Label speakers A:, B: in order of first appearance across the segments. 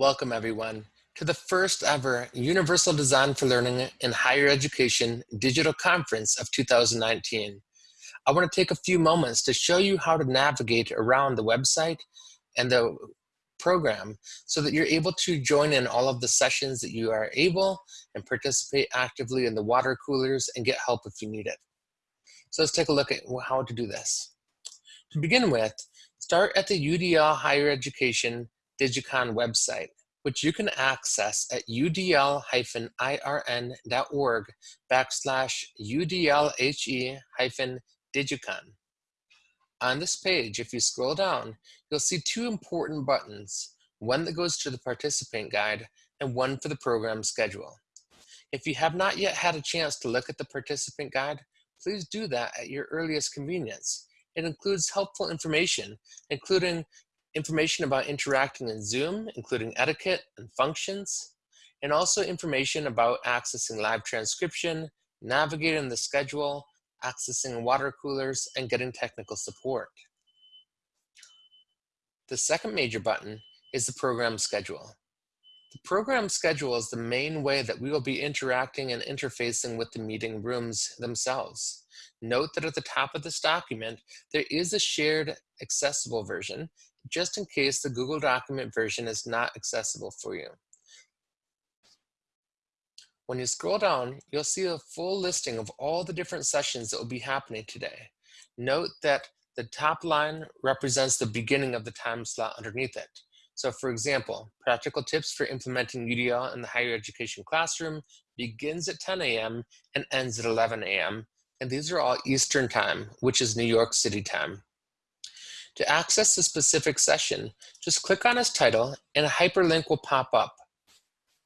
A: Welcome everyone to the first ever Universal Design for Learning in Higher Education Digital Conference of 2019. I want to take a few moments to show you how to navigate around the website and the program so that you're able to join in all of the sessions that you are able and participate actively in the water coolers and get help if you need it. So let's take a look at how to do this. To begin with, start at the UDL Higher Education Digicon website, which you can access at udl-irn.org backslash udlhe-digicon. On this page, if you scroll down, you'll see two important buttons, one that goes to the participant guide and one for the program schedule. If you have not yet had a chance to look at the participant guide, please do that at your earliest convenience. It includes helpful information, including information about interacting in Zoom, including etiquette and functions, and also information about accessing live transcription, navigating the schedule, accessing water coolers, and getting technical support. The second major button is the program schedule. Program schedule is the main way that we will be interacting and interfacing with the meeting rooms themselves. Note that at the top of this document, there is a shared accessible version, just in case the Google document version is not accessible for you. When you scroll down, you'll see a full listing of all the different sessions that will be happening today. Note that the top line represents the beginning of the time slot underneath it. So for example, practical tips for implementing UDL in the higher education classroom begins at 10 a.m. and ends at 11 a.m. And these are all Eastern time, which is New York City time. To access the specific session, just click on its title and a hyperlink will pop up.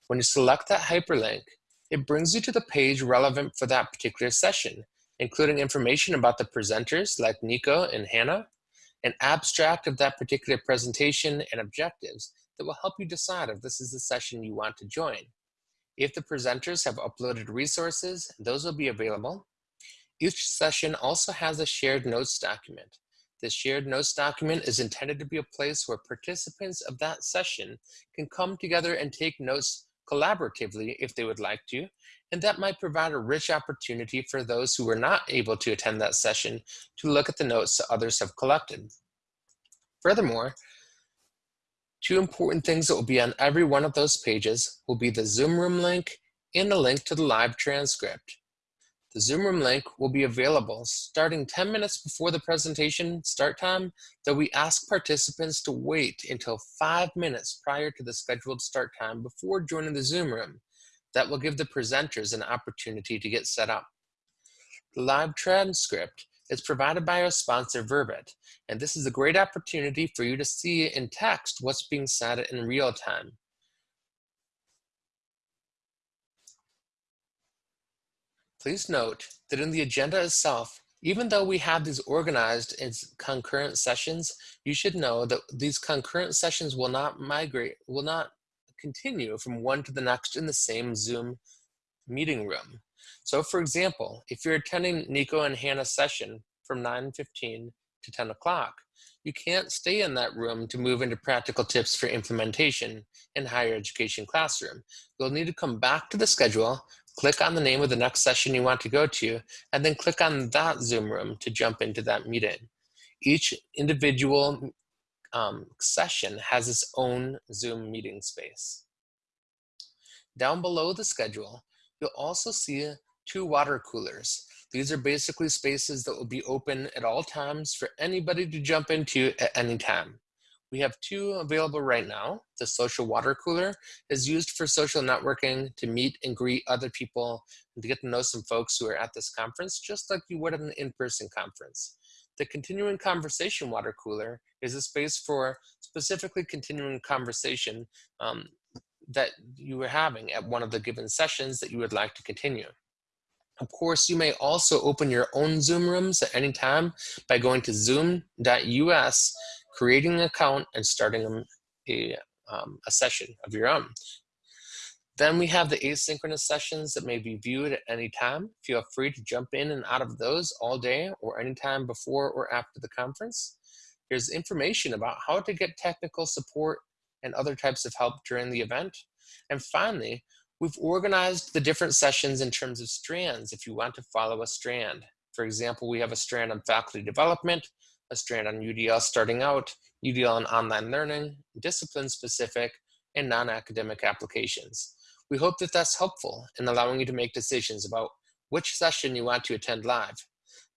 A: When you select that hyperlink, it brings you to the page relevant for that particular session, including information about the presenters like Nico and Hannah, an abstract of that particular presentation and objectives that will help you decide if this is the session you want to join. If the presenters have uploaded resources, those will be available. Each session also has a shared notes document. The shared notes document is intended to be a place where participants of that session can come together and take notes collaboratively if they would like to, and that might provide a rich opportunity for those who were not able to attend that session to look at the notes that others have collected. Furthermore, two important things that will be on every one of those pages will be the Zoom room link and a link to the live transcript. The Zoom room link will be available starting 10 minutes before the presentation start time, though we ask participants to wait until five minutes prior to the scheduled start time before joining the Zoom room. That will give the presenters an opportunity to get set up. The live transcript is provided by our sponsor Verbit, and this is a great opportunity for you to see in text what's being said in real time. Please note that in the agenda itself, even though we have these organized as concurrent sessions, you should know that these concurrent sessions will not migrate, will not continue from one to the next in the same Zoom meeting room. So for example, if you're attending Nico and Hannah's session from 9.15 to 10 o'clock, you can't stay in that room to move into practical tips for implementation in higher education classroom. You'll need to come back to the schedule, click on the name of the next session you want to go to, and then click on that Zoom room to jump into that meeting. Each individual um, session has its own Zoom meeting space. Down below the schedule, you'll also see two water coolers. These are basically spaces that will be open at all times for anybody to jump into at any time. We have two available right now. The social water cooler is used for social networking to meet and greet other people and to get to know some folks who are at this conference, just like you would at an in-person conference. The continuing conversation water cooler is a space for specifically continuing conversation um, that you were having at one of the given sessions that you would like to continue. Of course, you may also open your own Zoom rooms at any time by going to zoom.us, creating an account, and starting a, um, a session of your own. Then we have the asynchronous sessions that may be viewed at any time. Feel free to jump in and out of those all day or anytime before or after the conference. Here's information about how to get technical support and other types of help during the event. And finally, we've organized the different sessions in terms of strands if you want to follow a strand. For example, we have a strand on faculty development, a strand on UDL starting out, UDL on online learning, discipline specific, and non-academic applications. We hope that that's helpful in allowing you to make decisions about which session you want to attend live.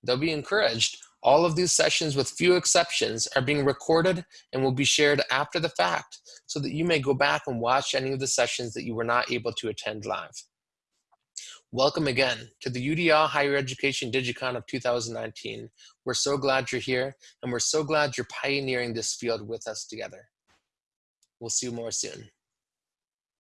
A: They'll be encouraged. All of these sessions, with few exceptions, are being recorded and will be shared after the fact so that you may go back and watch any of the sessions that you were not able to attend live. Welcome again to the UDL Higher Education DigiCon of 2019. We're so glad you're here and we're so glad you're pioneering this field with us together. We'll see you more soon.